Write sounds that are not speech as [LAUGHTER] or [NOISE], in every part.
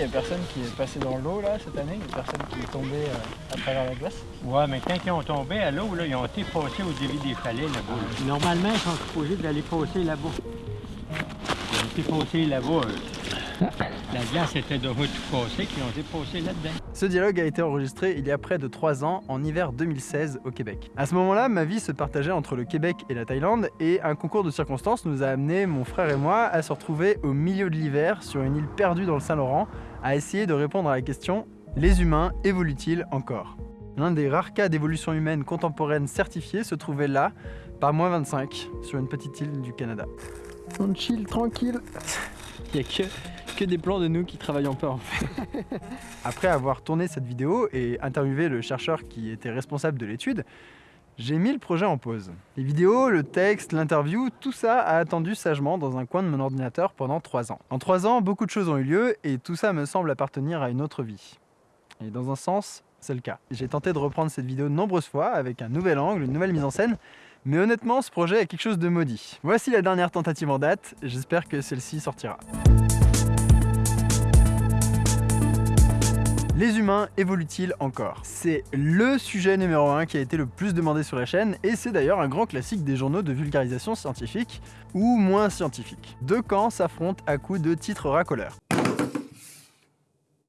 Il n'y a personne qui est passé dans l'eau là cette année, il n'y a personne qui est tombé euh, à travers la glace? Ouais, mais quand ils ont tombé à l'eau, là, ils ont été passés au début des falais là-bas. là. Normalement, ils sont supposés d'aller passer là-bas. Ils ont été passés là-bas. [LAUGHS] La glace était déjà tout cassée, qu'ils ont été passés là-dedans. Ce dialogue a été enregistré il y a près de 3 ans, en hiver 2016 au Québec. À ce moment-là, ma vie se partageait entre le Québec et la Thaïlande, et un concours de circonstances nous a amené, mon frère et moi, à se retrouver au milieu de l'hiver sur une île perdue dans le Saint-Laurent, à essayer de répondre à la question les humains évoluent-ils encore? L'un des rares cas d'évolution humaine contemporaine certifiés se trouvait là, par moins 25, sur une petite île du Canada. On chill tranquille. Il n'y a que, que des plans de nous qui travaillons pas en fait. [LAUGHS] Après avoir tourné cette vidéo et interviewé le chercheur qui était responsable de l'étude, j'ai mis le projet en pause. Les vidéos, le texte, l'interview, tout ça a attendu sagement dans un coin de mon ordinateur pendant 3 ans. En 3 ans, beaucoup de choses ont eu lieu et tout ça me semble appartenir à une autre vie. Et dans un sens, c'est le cas. J'ai tenté de reprendre cette vidéo de nombreuses fois avec un nouvel angle, une nouvelle mise en scène, mais honnêtement, ce projet est quelque chose de maudit. Voici la dernière tentative en date, j'espère que celle-ci sortira. Les humains évoluent-ils encore? C'est LE sujet numéro 1 qui a été le plus demandé sur la chaîne et c'est d'ailleurs un grand classique des journaux de vulgarisation scientifique ou moins scientifique. Deux camps s'affrontent à coups de titres racoleurs.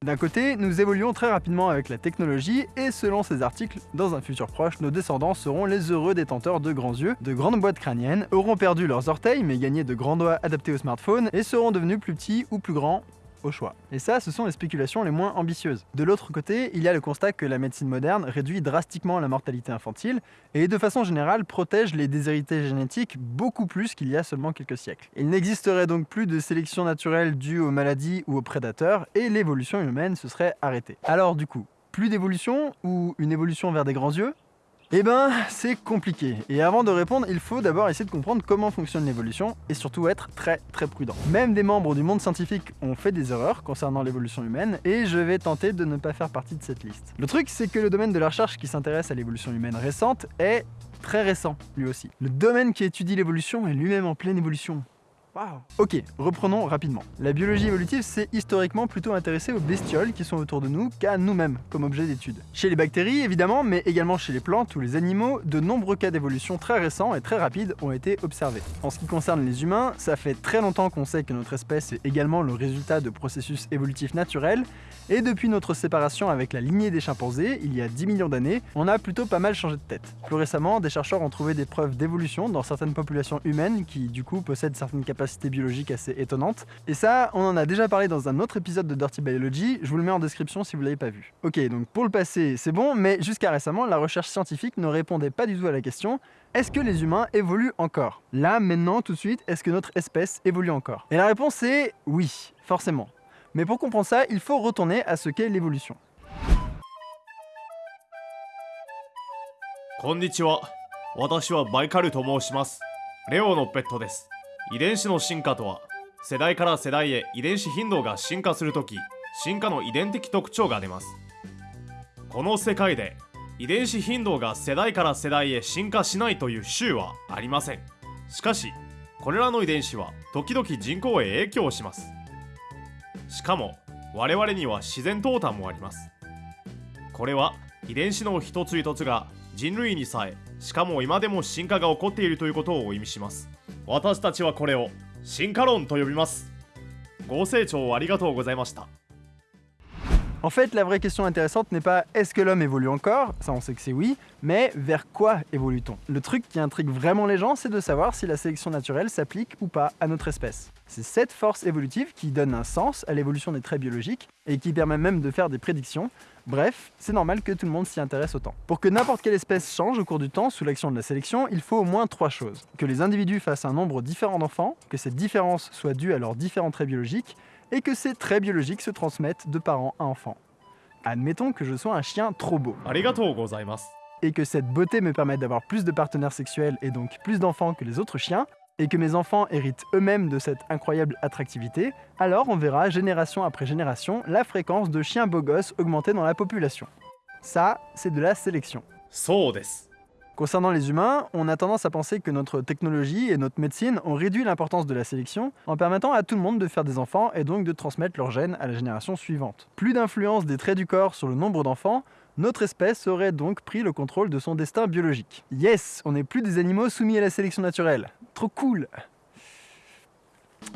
D'un côté, nous évoluons très rapidement avec la technologie et selon ces articles, dans un futur proche, nos descendants seront les heureux détenteurs de grands yeux, de grandes boîtes crâniennes, auront perdu leurs orteils mais gagné de grands doigts adaptés au smartphone et seront devenus plus petits ou plus grands au choix. Et ça, ce sont les spéculations les moins ambitieuses. De l'autre côté, il y a le constat que la médecine moderne réduit drastiquement la mortalité infantile et de façon générale protège les déshérités génétiques beaucoup plus qu'il y a seulement quelques siècles. Il n'existerait donc plus de sélection naturelle due aux maladies ou aux prédateurs et l'évolution humaine se serait arrêtée. Alors du coup, plus d'évolution ou une évolution vers des grands yeux? Eh ben, c'est compliqué. Et avant de répondre, il faut d'abord essayer de comprendre comment fonctionne l'évolution et surtout être très très prudent. Même des membres du monde scientifique ont fait des erreurs concernant l'évolution humaine et je vais tenter de ne pas faire partie de cette liste. Le truc, c'est que le domaine de la recherche qui s'intéresse à l'évolution humaine récente est très récent, lui aussi. Le domaine qui étudie l'évolution est lui-même en pleine évolution. Ok, reprenons rapidement. La biologie évolutive s'est historiquement plutôt intéressée aux bestioles qui sont autour de nous qu'à nous-mêmes comme objet d'étude. Chez les bactéries évidemment, mais également chez les plantes ou les animaux, de nombreux cas d'évolution très récents et très rapides ont été observés. En ce qui concerne les humains, ça fait très longtemps qu'on sait que notre espèce est également le résultat de processus évolutifs naturels, et depuis notre séparation avec la lignée des chimpanzés, il y a 10 millions d'années, on a plutôt pas mal changé de tête. Plus récemment, des chercheurs ont trouvé des preuves d'évolution dans certaines populations humaines qui du coup possèdent certaines capacités biologiques assez étonnantes. Et ça, on en a déjà parlé dans un autre épisode de Dirty Biology, je vous le mets en description si vous l'avez pas vu. Ok, donc pour le passé, c'est bon, mais jusqu'à récemment, la recherche scientifique ne répondait pas du tout à la question est-ce que les humains évoluent encore Là, maintenant, tout de suite, est-ce que notre espèce évolue encore Et la réponse est oui, forcément. Mais pour comprendre ça, il faut retourner à ce qu'est l'évolution. こんにちは私はバイカルと申しますレオのペットです 遺伝子の進化とは世代から世代へ遺伝子頻度が進化するとき進化の遺伝的特徴が出ます。この世界で遺伝子頻度が世代から世代へ進化しないという種はありません。しかしこれらの遺伝子は時々人口へ影響します。しかも我々には自然淘汰もあります。これは遺伝子の一つ一つが人類にさえしかも今でも進化が起こっているということを意味します。私たちはこれを進化論と呼びます。ご清聴ありがとうございました。En fait, la vraie question intéressante n'est pas est-ce que l'homme évolue encore Ça, on sait que c'est oui, mais vers quoi évolue-t-on? Le truc qui intrigue vraiment les gens, c'est de savoir si la sélection naturelle s'applique ou pas à notre espèce. C'est cette force évolutive qui donne un sens à l'évolution des traits biologiques et qui permet même de faire des prédictions. Bref, c'est normal que tout le monde s'y intéresse autant. Pour que n'importe quelle espèce change au cours du temps sous l'action de la sélection, il faut au moins trois choses. Que les individus fassent un nombre différent d'enfants, que cette différence soit due à leurs différents traits biologiques, et que ces traits biologiques se transmettent de parents à enfants. Admettons que je sois un chien trop beau. Et que cette beauté me permette d'avoir plus de partenaires sexuels et donc plus d'enfants que les autres chiens, et que mes enfants héritent eux-mêmes de cette incroyable attractivité, alors on verra génération après génération la fréquence de chiens beaux gosses augmenter dans la population. Ça, c'est de la sélection. Concernant les humains, on a tendance à penser que notre technologie et notre médecine ont réduit l'importance de la sélection en permettant à tout le monde de faire des enfants et donc de transmettre leurs gènes à la génération suivante. Plus d'influence des traits du corps sur le nombre d'enfants, notre espèce aurait donc pris le contrôle de son destin biologique. Yes, on n'est plus des animaux soumis à la sélection naturelle. Trop cool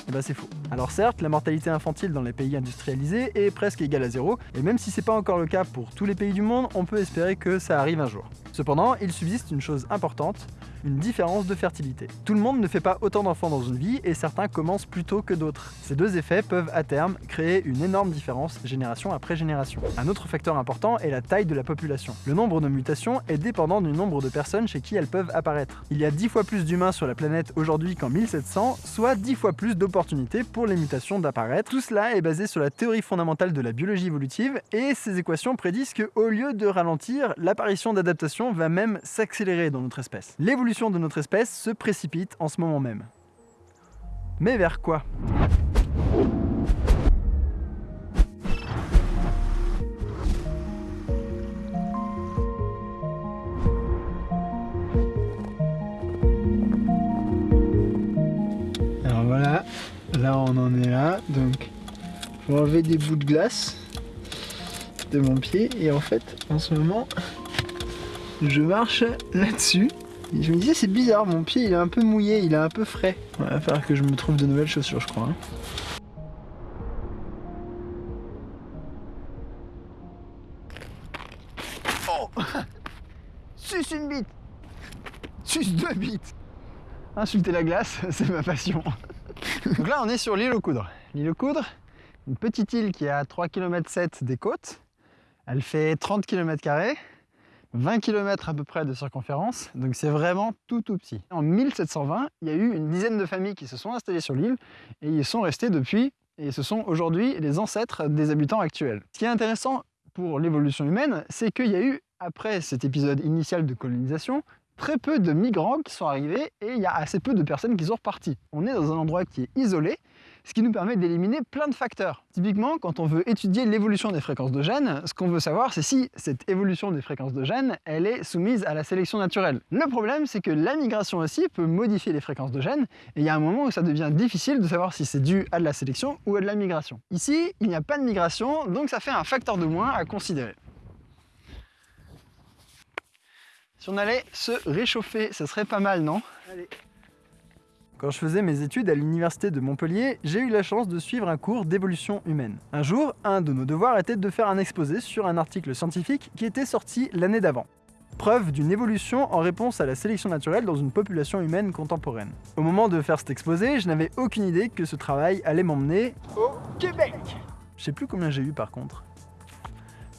eh ben c'est faux. Alors certes, la mortalité infantile dans les pays industrialisés est presque égale à zéro, et même si c'est pas encore le cas pour tous les pays du monde, on peut espérer que ça arrive un jour. Cependant, il subsiste une chose importante, une différence de fertilité. Tout le monde ne fait pas autant d'enfants dans une vie et certains commencent plus tôt que d'autres. Ces deux effets peuvent à terme créer une énorme différence génération après génération. Un autre facteur important est la taille de la population. Le nombre de mutations est dépendant du nombre de personnes chez qui elles peuvent apparaître. Il y a 10 fois plus d'humains sur la planète aujourd'hui qu'en 1700, soit 10 fois plus d'opportunités pour les mutations d'apparaître. Tout cela est basé sur la théorie fondamentale de la biologie évolutive et ces équations prédisent que au lieu de ralentir, l'apparition d'adaptations va même s'accélérer dans notre espèce. L'évolution de notre espèce se précipite en ce moment même. Mais vers quoi? Alors voilà, là on en est là, donc je vais enlever des bouts de glace de mon pied et en fait en ce moment je marche là-dessus et je me disais c'est bizarre, mon pied il est un peu mouillé, il est un peu frais. Il va falloir que je me trouve de nouvelles chaussures je crois. hein. Oh [LAUGHS] Suce une bite Suce deux bites Insulter la glace, [LAUGHS] c'est ma passion. Donc là on est sur l'île aux Coudres. L'île aux Coudres, une petite île qui est à 3 km 7 des côtes. Elle fait 30 km 20 km à peu près de circonférence, donc c'est vraiment tout tout petit. En 1720, il y a eu une dizaine de familles qui se sont installées sur l'île et ils sont restés depuis et ce sont aujourd'hui les ancêtres des habitants actuels. Ce qui est intéressant pour l'évolution humaine, c'est qu'il y a eu, après cet épisode initial de colonisation, très peu de migrants qui sont arrivés et il y a assez peu de personnes qui sont reparties. On est dans un endroit qui est isolé, ce qui nous permet d'éliminer plein de facteurs. Typiquement, quand on veut étudier l'évolution des fréquences de gènes, ce qu'on veut savoir, c'est si cette évolution des fréquences de gènes, elle est soumise à la sélection naturelle. Le problème, c'est que la migration aussi peut modifier les fréquences de gènes, et il y a un moment où ça devient difficile de savoir si c'est dû à de la sélection ou à de la migration. Ici, il n'y a pas de migration, donc ça fait un facteur de moins à considérer. Si on allait se réchauffer, ça serait pas mal, non? Allez. Quand je faisais mes études à l'université de Montpellier, j'ai eu la chance de suivre un cours d'évolution humaine. Un jour, un de nos devoirs était de faire un exposé sur un article scientifique qui était sorti l'année d'avant. Preuve d'une évolution en réponse à la sélection naturelle dans une population humaine contemporaine. Au moment de faire cet exposé, je n'avais aucune idée que ce travail allait m'emmener au Québec Je sais plus combien j'ai eu par contre.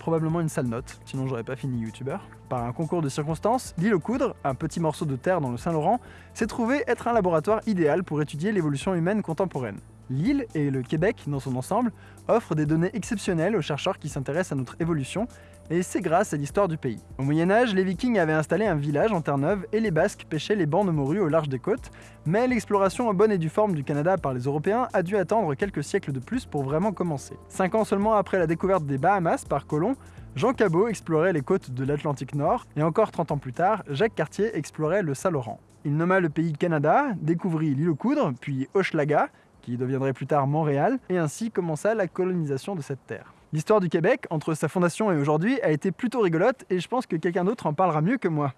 Probablement une sale note, sinon j'aurais pas fini youtubeur. Par un concours de circonstances, l'île aux Coudres, un petit morceau de terre dans le Saint-Laurent, s'est trouvé être un laboratoire idéal pour étudier l'évolution humaine contemporaine. L'île et le Québec dans son ensemble offrent des données exceptionnelles aux chercheurs qui s'intéressent à notre évolution, et c'est grâce à l'histoire du pays. Au Moyen-Âge, les Vikings avaient installé un village en Terre-Neuve et les Basques pêchaient les bancs de au large des côtes, mais l'exploration en bonne et due forme du Canada par les Européens a dû attendre quelques siècles de plus pour vraiment commencer. Cinq ans seulement après la découverte des Bahamas par Colomb, Jean Cabot explorait les côtes de l'Atlantique Nord, et encore 30 ans plus tard, Jacques Cartier explorait le Saint-Laurent. Il nomma le pays Canada, découvrit l'île aux Coudres, puis Hochelaga, qui deviendrait plus tard Montréal, et ainsi commença la colonisation de cette terre. L'histoire du Québec, entre sa fondation et aujourd'hui, a été plutôt rigolote, et je pense que quelqu'un d'autre en parlera mieux que moi.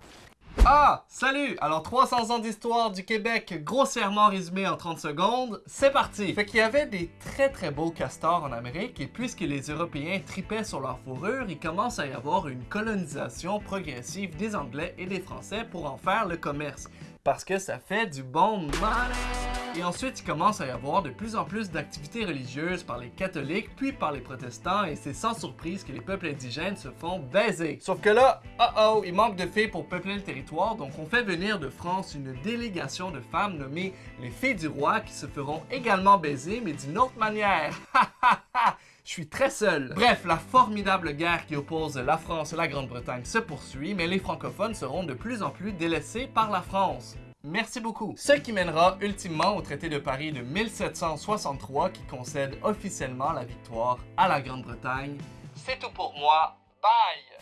Ah, salut! Alors 300 ans d'histoire du Québec, grossièrement résumé en 30 secondes, c'est parti! Fait qu'il y avait des très très beaux castors en Amérique et puisque les Européens tripaient sur leur fourrure, il commence à y avoir une colonisation progressive des Anglais et des Français pour en faire le commerce. Parce que ça fait du bon money! Et ensuite, il commence à y avoir de plus en plus d'activités religieuses par les catholiques puis par les protestants et c'est sans surprise que les peuples indigènes se font baiser. Sauf que là, oh oh, il manque de filles pour peupler le territoire, donc on fait venir de France une délégation de femmes nommées les filles du roi qui se feront également baiser mais d'une autre manière. [LAUGHS] Je suis très seul. Bref, la formidable guerre qui oppose la France et la Grande-Bretagne se poursuit, mais les francophones seront de plus en plus délaissés par la France. Merci beaucoup. Ce qui mènera ultimement au traité de Paris de 1763 qui concède officiellement la victoire à la Grande-Bretagne. C'est tout pour moi. Bye!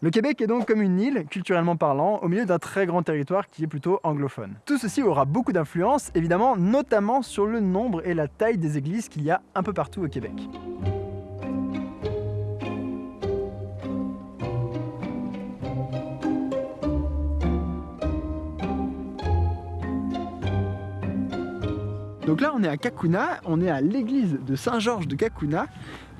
Le Québec est donc comme une île, culturellement parlant, au milieu d'un très grand territoire qui est plutôt anglophone. Tout ceci aura beaucoup d'influence, évidemment, notamment sur le nombre et la taille des églises qu'il y a un peu partout au Québec. Donc là, on est à Kakuna, on est à l'église de Saint-Georges de Kakuna,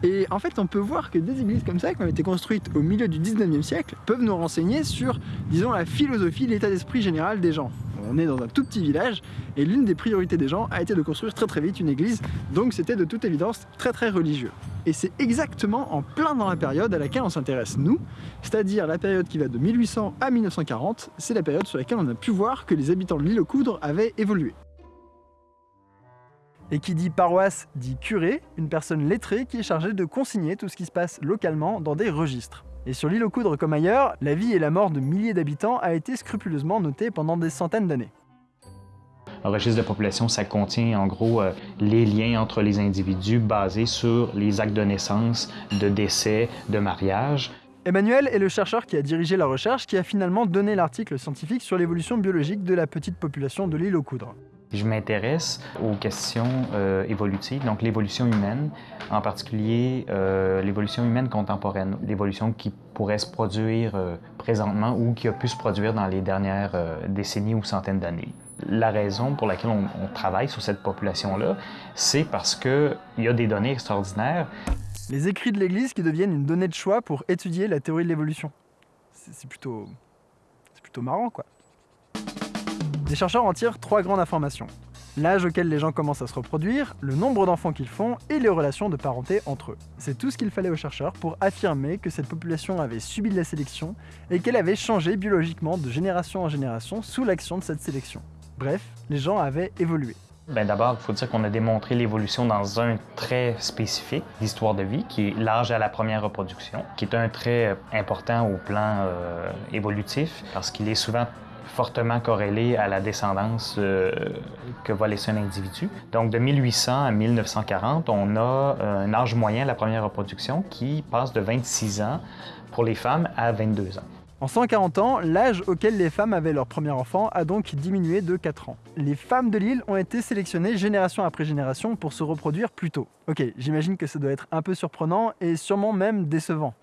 et en fait, on peut voir que des églises comme ça, qui ont été construites au milieu du 19e siècle, peuvent nous renseigner sur, disons, la philosophie, l'état d'esprit général des gens. On est dans un tout petit village, et l'une des priorités des gens a été de construire très très vite une église, donc c'était de toute évidence très très religieux. Et c'est exactement en plein dans la période à laquelle on s'intéresse nous, c'est-à-dire la période qui va de 1800 à 1940, c'est la période sur laquelle on a pu voir que les habitants de l'île aux Coudres avaient évolué. Et qui dit paroisse dit curé, une personne lettrée qui est chargée de consigner tout ce qui se passe localement dans des registres. Et sur l'île aux Coudres comme ailleurs, la vie et la mort de milliers d'habitants a été scrupuleusement notée pendant des centaines d'années. Un registre de population, ça contient en gros euh, les liens entre les individus basés sur les actes de naissance, de décès, de mariage. Emmanuel est le chercheur qui a dirigé la recherche qui a finalement donné l'article scientifique sur l'évolution biologique de la petite population de l'île aux Coudres. Je m'intéresse aux questions euh, évolutives, donc l'évolution humaine, en particulier euh, l'évolution humaine contemporaine, l'évolution qui pourrait se produire euh, présentement ou qui a pu se produire dans les dernières décennies ou centaines d'années. La raison pour laquelle on, on travaille sur cette population-là, c'est parce qu'il y a des données extraordinaires. Les écrits de l'Église qui deviennent une donnée de choix pour étudier la théorie de l'évolution. C'est plutôt... c'est plutôt marrant, quoi. Les chercheurs en tirent trois grandes informations. L'âge auquel les gens commencent à se reproduire, le nombre d'enfants qu'ils font et les relations de parenté entre eux. C'est tout ce qu'il fallait aux chercheurs pour affirmer que cette population avait subi de la sélection et qu'elle avait changé biologiquement de génération en génération sous l'action de cette sélection. Bref, les gens avaient évolué. Ben D'abord, il faut dire qu'on a démontré l'évolution dans un trait spécifique d'histoire de vie, qui est l'âge à la première reproduction, qui est un trait important au plan euh, évolutif, parce qu'il est souvent fortement corrélé à la descendance euh, que va laisser un individu. Donc de 1800 à 1940, on a euh, un âge moyen de la première reproduction qui passe de 26 ans pour les femmes à 22 ans. En 140 ans, l'âge auquel les femmes avaient leur premier enfant a donc diminué de 4 ans. Les femmes de l'île ont été sélectionnées génération après génération pour se reproduire plus tôt. Ok, j'imagine que ça doit être un peu surprenant et sûrement même décevant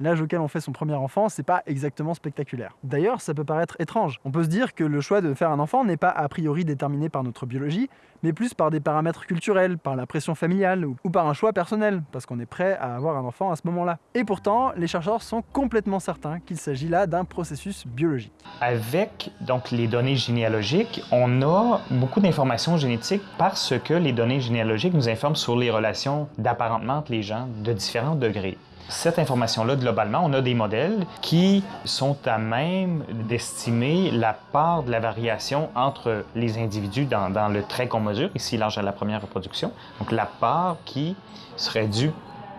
l'âge auquel on fait son premier enfant, c'est pas exactement spectaculaire. D'ailleurs, ça peut paraître étrange. On peut se dire que le choix de faire un enfant n'est pas a priori déterminé par notre biologie, mais plus par des paramètres culturels, par la pression familiale ou par un choix personnel, parce qu'on est prêt à avoir un enfant à ce moment-là. Et pourtant, les chercheurs sont complètement certains qu'il s'agit là d'un processus biologique. Avec donc les données généalogiques, on a beaucoup d'informations génétiques parce que les données généalogiques nous informent sur les relations d'apparentement entre les gens de différents degrés. Cette information-là, globalement, on a des modèles qui sont à même d'estimer la part de la variation entre les individus dans, le trait qu'on mesure, ici l'âge à la première reproduction. Donc la part qui serait due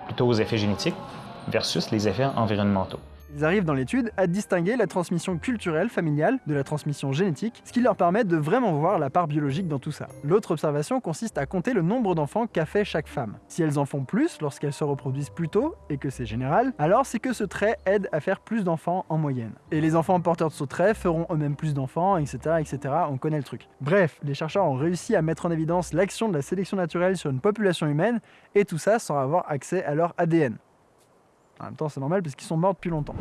plutôt aux effets génétiques versus les effets environnementaux. Ils arrivent dans l'étude à distinguer la transmission culturelle familiale de la transmission génétique, ce qui leur permet de vraiment voir la part biologique dans tout ça. L'autre observation consiste à compter le nombre d'enfants qu'a fait chaque femme. Si elles en font plus lorsqu'elles se reproduisent plus tôt, et que c'est général, alors c'est que ce trait aide à faire plus d'enfants en moyenne. Et les enfants porteurs de ce trait feront eux-mêmes plus d'enfants, etc., etc., on connaît le truc. Bref, les chercheurs ont réussi à mettre en évidence l'action de la sélection naturelle sur une population humaine, et tout ça sans avoir accès à leur ADN. En même temps, c'est normal parce qu'ils sont morts depuis longtemps.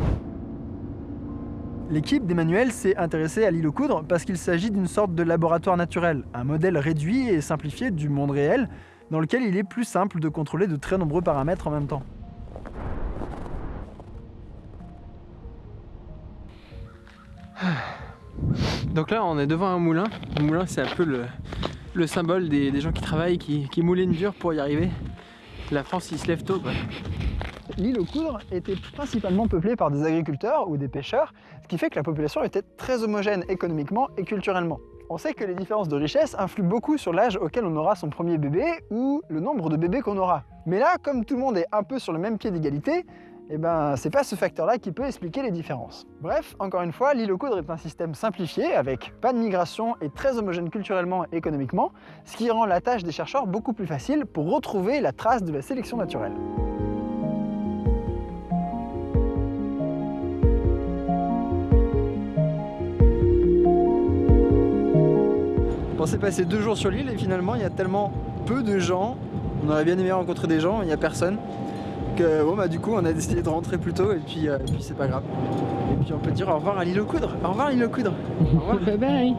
L'équipe d'Emmanuel s'est intéressée à l'île aux coudres parce qu'il s'agit d'une sorte de laboratoire naturel, un modèle réduit et simplifié du monde réel, dans lequel il est plus simple de contrôler de très nombreux paramètres en même temps. Donc là, on est devant un moulin. Le moulin, c'est un peu le, symbole des, gens qui travaillent, qui, qui moulinent dur pour y arriver. La France, il se lève tôt. Quoi l'île aux Coudres était principalement peuplée par des agriculteurs ou des pêcheurs, ce qui fait que la population était très homogène économiquement et culturellement. On sait que les différences de richesse influent beaucoup sur l'âge auquel on aura son premier bébé ou le nombre de bébés qu'on aura. Mais là, comme tout le monde est un peu sur le même pied d'égalité, eh ben, c'est pas ce facteur-là qui peut expliquer les différences. Bref, encore une fois, l'île aux coudres est un système simplifié, avec pas de migration et très homogène culturellement et économiquement, ce qui rend la tâche des chercheurs beaucoup plus facile pour retrouver la trace de la sélection naturelle. On pensait passer deux jours sur l'île et finalement il y a tellement peu de gens, on aurait bien aimé rencontrer des gens, il n'y a personne, que bon bah du coup on a décidé de rentrer plus tôt et puis, euh, et puis c'est pas grave. Et puis on peut dire au revoir à l'île aux coudres, au revoir l'île aux coudres. Au revoir. [LAUGHS] Bye bye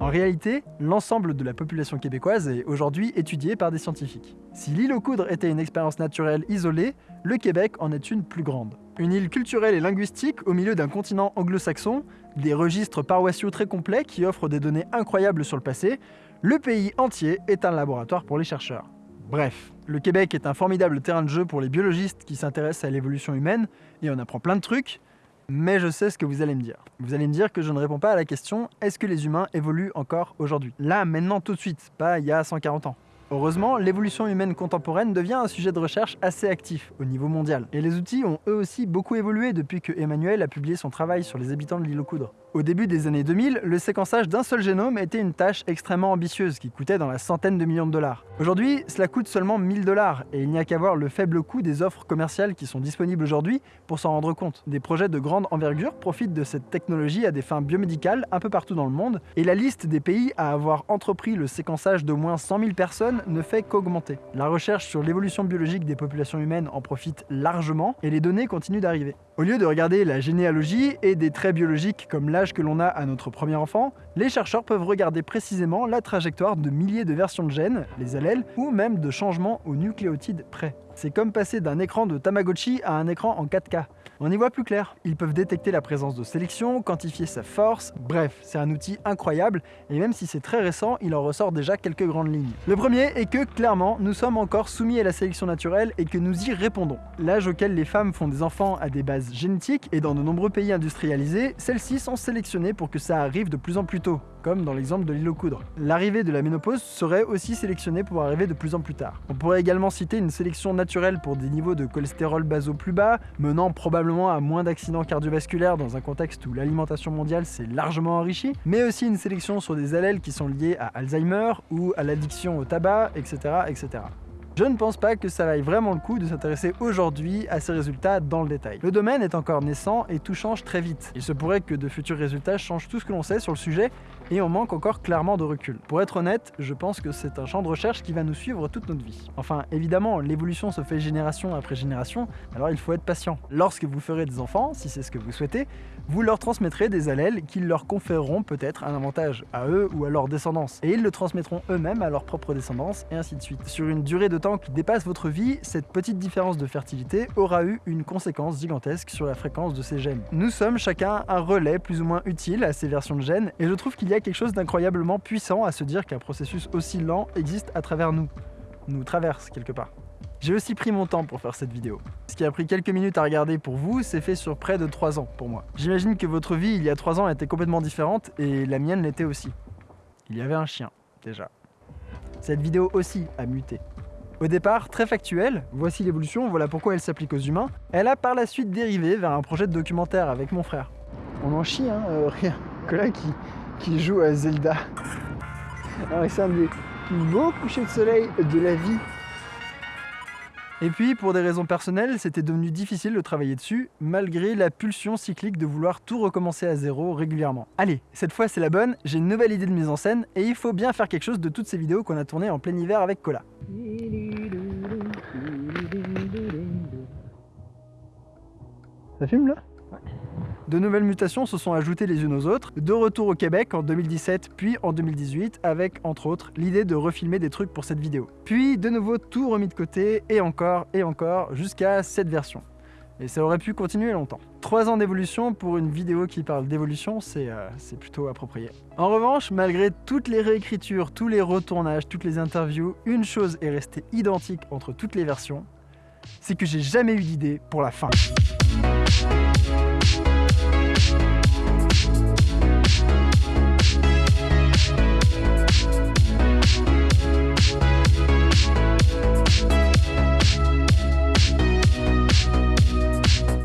En réalité, l'ensemble de la population québécoise est aujourd'hui étudié par des scientifiques. Si l'île aux coudres était une expérience naturelle isolée, le Québec en est une plus grande. Une île culturelle et linguistique au milieu d'un continent anglo-saxon, des registres paroissiaux très complets qui offrent des données incroyables sur le passé, le pays entier est un laboratoire pour les chercheurs. Bref, le Québec est un formidable terrain de jeu pour les biologistes qui s'intéressent à l'évolution humaine et on apprend plein de trucs, mais je sais ce que vous allez me dire. Vous allez me dire que je ne réponds pas à la question est-ce que les humains évoluent encore aujourd'hui? Là, maintenant, tout de suite, pas il y a 140 ans. Heureusement, l'évolution humaine contemporaine devient un sujet de recherche assez actif au niveau mondial. Et les outils ont eux aussi beaucoup évolué depuis que Emmanuel a publié son travail sur les habitants de l'île aux coudres. Au début des années 2000, le séquençage d'un seul génome était une tâche extrêmement ambitieuse qui coûtait dans la centaine de millions de dollars. Aujourd'hui, cela coûte seulement 1000 dollars et il n'y a qu'à voir le faible coût des offres commerciales qui sont disponibles aujourd'hui pour s'en rendre compte. Des projets de grande envergure profitent de cette technologie à des fins biomédicales un peu partout dans le monde et la liste des pays à avoir entrepris le séquençage d'au moins 100 000 personnes ne fait qu'augmenter. La recherche sur l'évolution biologique des populations humaines en profite largement et les données continuent d'arriver. Au lieu de regarder la généalogie et des traits biologiques comme l'âge que l'on a à notre premier enfant, les chercheurs peuvent regarder précisément la trajectoire de milliers de versions de gènes, les allèles, ou même de changements aux nucléotides près. C'est comme passer d'un écran de Tamagotchi à un écran en 4K. On y voit plus clair. Ils peuvent détecter la présence de sélection, quantifier sa force, bref, c'est un outil incroyable, et même si c'est très récent, il en ressort déjà quelques grandes lignes. Le premier est que, clairement, nous sommes encore soumis à la sélection naturelle et que nous y répondons. L'âge auquel les femmes font des enfants a des bases génétiques, et dans de nombreux pays industrialisés, celles-ci sont sélectionnées pour que ça arrive de plus en plus tôt, comme dans l'exemple de l'île aux coudres. L'arrivée de la ménopause serait aussi sélectionnée pour arriver de plus en plus tard. On pourrait également citer une sélection naturelle pour des niveaux de cholestérol basaux plus bas, menant probablement à moins d'accidents cardiovasculaires dans un contexte où l'alimentation mondiale s'est largement enrichie, mais aussi une sélection sur des allèles qui sont liés à Alzheimer ou à l'addiction au tabac, etc. etc. Je ne pense pas que ça vaille vraiment le coup de s'intéresser aujourd'hui à ces résultats dans le détail. Le domaine est encore naissant et tout change très vite. Il se pourrait que de futurs résultats changent tout ce que l'on sait sur le sujet et on manque encore clairement de recul. Pour être honnête, je pense que c'est un champ de recherche qui va nous suivre toute notre vie. Enfin, évidemment, l'évolution se fait génération après génération, alors il faut être patient. Lorsque vous ferez des enfants, si c'est ce que vous souhaitez, vous leur transmettrez des allèles qui leur conféreront peut-être un avantage à eux ou à leur descendance, et ils le transmettront eux-mêmes à leur propre descendance, et ainsi de suite. Sur une durée de temps qui dépasse votre vie, cette petite différence de fertilité aura eu une conséquence gigantesque sur la fréquence de ces gènes. Nous sommes chacun un relais plus ou moins utile à ces versions de gènes, et je trouve qu'il y a quelque chose d'incroyablement puissant à se dire qu'un processus aussi lent existe à travers nous, nous traverse quelque part. J'ai aussi pris mon temps pour faire cette vidéo. Ce qui a pris quelques minutes à regarder pour vous, c'est fait sur près de 3 ans pour moi. J'imagine que votre vie il y a 3 ans était complètement différente et la mienne l'était aussi. Il y avait un chien, déjà. Cette vidéo aussi a muté. Au départ, très factuelle, voici l'évolution, voilà pourquoi elle s'applique aux humains, elle a par la suite dérivé vers un projet de documentaire avec mon frère. On en chie, hein, euh, rien. Nicolas qui, qui joue à Zelda. Alors c'est un des beaux couchers de soleil de la vie. Et puis, pour des raisons personnelles, c'était devenu difficile de travailler dessus, malgré la pulsion cyclique de vouloir tout recommencer à zéro régulièrement. Allez, cette fois c'est la bonne, j'ai une nouvelle idée de mise en scène, et il faut bien faire quelque chose de toutes ces vidéos qu'on a tournées en plein hiver avec Cola. Ça fume là? De nouvelles mutations se sont ajoutées les unes aux autres, de retour au Québec en 2017 puis en 2018 avec, entre autres, l'idée de refilmer des trucs pour cette vidéo. Puis de nouveau tout remis de côté, et encore, et encore, jusqu'à cette version. Et ça aurait pu continuer longtemps. Trois ans d'évolution pour une vidéo qui parle d'évolution, c'est euh, plutôt approprié. En revanche, malgré toutes les réécritures, tous les retournages, toutes les interviews, une chose est restée identique entre toutes les versions, c'est que j'ai jamais eu d'idée pour la fin.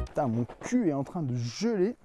Putain, mon cul est en train de geler.